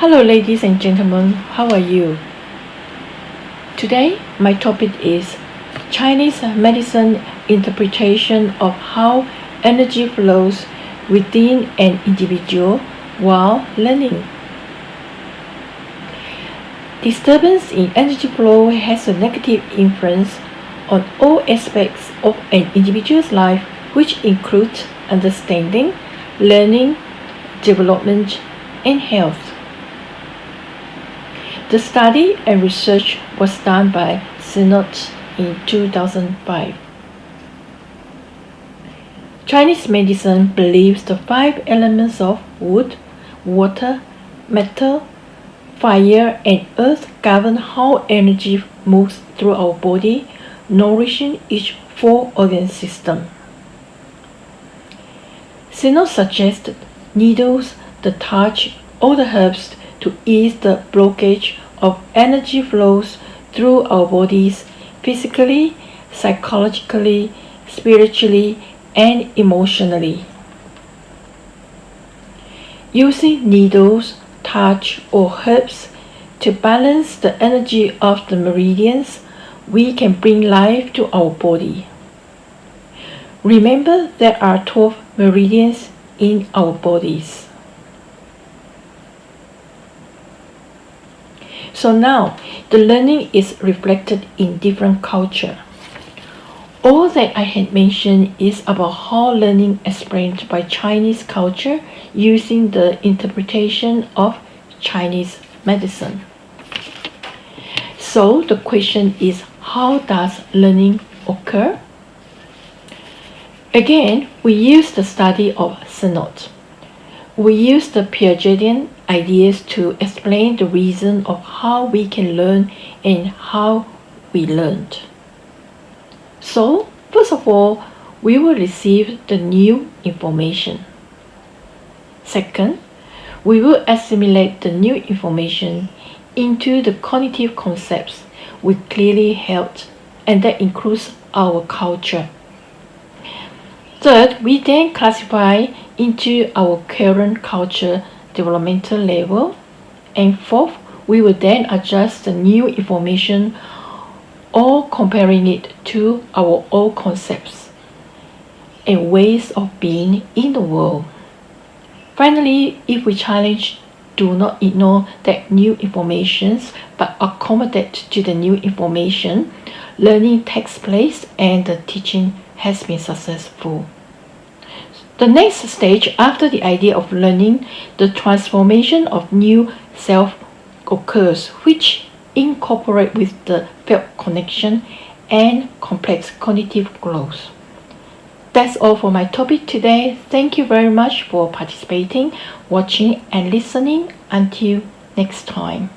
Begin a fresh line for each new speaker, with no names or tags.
Hello ladies and gentlemen, how are you? Today my topic is Chinese medicine interpretation of how energy flows within an individual while learning. Disturbance in energy flow has a negative influence on all aspects of an individual's life which includes understanding, learning, development, and health. The study and research was done by Sinnott in 2005. Chinese medicine believes the five elements of wood, water, metal, fire, and earth govern how energy moves through our body, nourishing each four organ system. Sinnott suggested needles, the touch, or the herbs to ease the blockage of energy flows through our bodies physically, psychologically, spiritually, and emotionally. Using needles, touch, or herbs to balance the energy of the meridians, we can bring life to our body. Remember there are 12 meridians in our bodies. So now the learning is reflected in different culture. All that I had mentioned is about how learning explained by Chinese culture using the interpretation of Chinese medicine. So the question is how does learning occur? Again, we use the study of Sinnott. We use the Piagetian ideas to explain the reason of how we can learn and how we learned. So, first of all, we will receive the new information. Second, we will assimilate the new information into the cognitive concepts we clearly held, and that includes our culture. Third, we then classify into our current culture developmental level. And fourth, we will then adjust the new information or comparing it to our old concepts and ways of being in the world. Finally, if we challenge, do not ignore that new information but accommodate to the new information, learning takes place and the teaching has been successful. The next stage after the idea of learning, the transformation of new self occurs, which incorporate with the felt connection and complex cognitive growth. That's all for my topic today. Thank you very much for participating, watching and listening. Until next time.